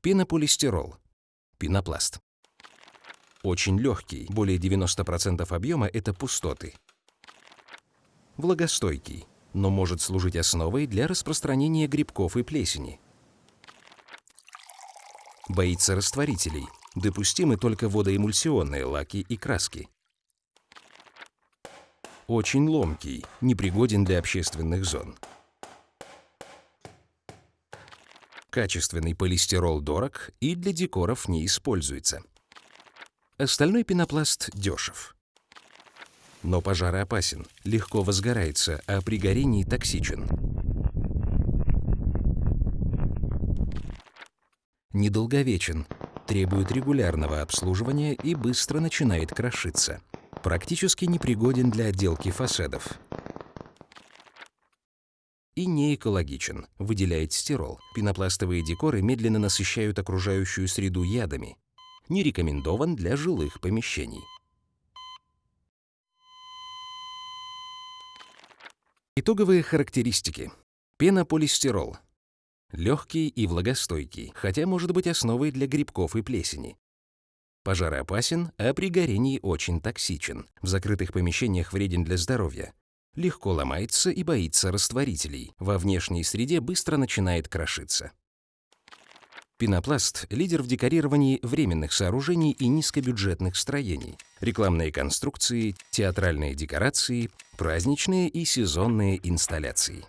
Пенополистирол. Пенопласт. Очень легкий, более 90% объема – это пустоты. Влагостойкий, но может служить основой для распространения грибков и плесени. Боится растворителей. Допустимы только водоэмульсионные лаки и краски. Очень ломкий, непригоден для общественных зон. Качественный полистирол дорог и для декоров не используется. Остальной пенопласт дешев. Но пожароопасен, легко возгорается, а при горении токсичен. Недолговечен, требует регулярного обслуживания и быстро начинает крошиться. Практически непригоден для отделки фасадов. И не экологичен, выделяет стирол. Пенопластовые декоры медленно насыщают окружающую среду ядами. Не рекомендован для жилых помещений. Итоговые характеристики. Пенополистирол. Легкий и влагостойкий, хотя может быть основой для грибков и плесени. Пожароопасен, а при горении очень токсичен. В закрытых помещениях вреден для здоровья. Легко ломается и боится растворителей. Во внешней среде быстро начинает крошиться. Пенопласт – лидер в декорировании временных сооружений и низкобюджетных строений. Рекламные конструкции, театральные декорации, праздничные и сезонные инсталляции.